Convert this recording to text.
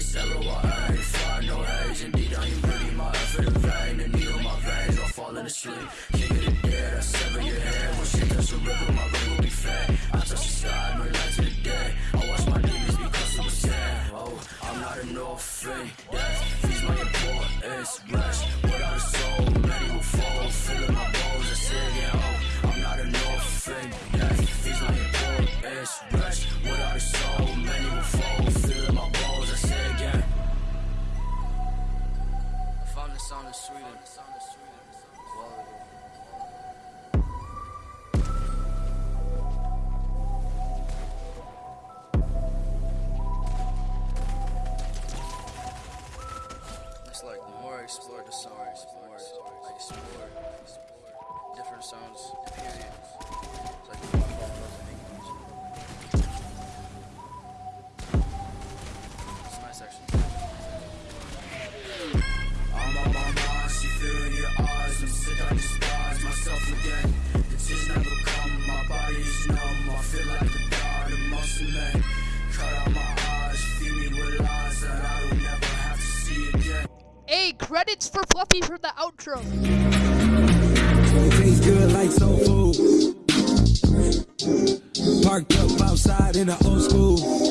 ice, I ain't fly, no haze Indeed, I ain't pretty. my effort in vain The needle my veins, I'm fall asleep, the street King of dead, I sever your head When shit touch the river, my ring will be fat I touch the sky, my life to the day I watch my demons be I'm sad, sand Oh, I'm not an orphan, yeah It's like the more I explore the songs, the more I explore different sounds. Credits for Fluffy for the outro. Tastes good like soul food. Parked up outside in the old school.